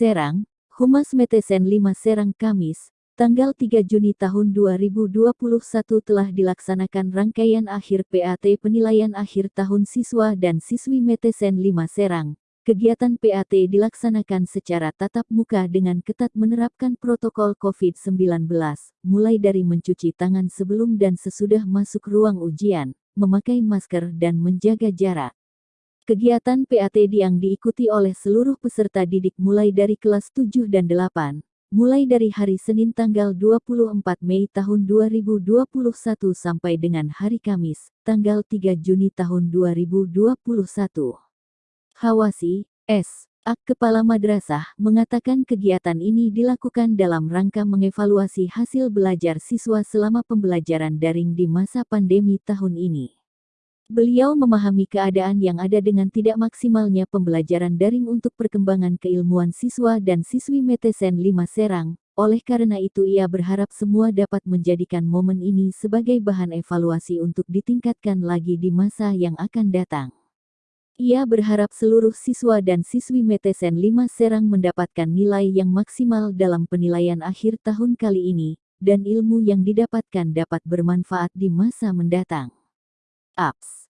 Serang, Humas Metesen 5 Serang Kamis, tanggal 3 Juni tahun 2021 telah dilaksanakan rangkaian akhir PAT penilaian akhir tahun siswa dan siswi Metesen 5 Serang. Kegiatan PAT dilaksanakan secara tatap muka dengan ketat menerapkan protokol COVID-19, mulai dari mencuci tangan sebelum dan sesudah masuk ruang ujian, memakai masker dan menjaga jarak. Kegiatan PAT yang diikuti oleh seluruh peserta didik mulai dari kelas 7 dan 8, mulai dari hari Senin tanggal 24 Mei tahun 2021 sampai dengan hari Kamis, tanggal 3 Juni tahun 2021. Hawasi, S. Ak Kepala Madrasah, mengatakan kegiatan ini dilakukan dalam rangka mengevaluasi hasil belajar siswa selama pembelajaran daring di masa pandemi tahun ini. Beliau memahami keadaan yang ada dengan tidak maksimalnya pembelajaran daring untuk perkembangan keilmuan siswa dan siswi Metesen 5 Serang, oleh karena itu ia berharap semua dapat menjadikan momen ini sebagai bahan evaluasi untuk ditingkatkan lagi di masa yang akan datang. Ia berharap seluruh siswa dan siswi Metesen 5 Serang mendapatkan nilai yang maksimal dalam penilaian akhir tahun kali ini, dan ilmu yang didapatkan dapat bermanfaat di masa mendatang. Apps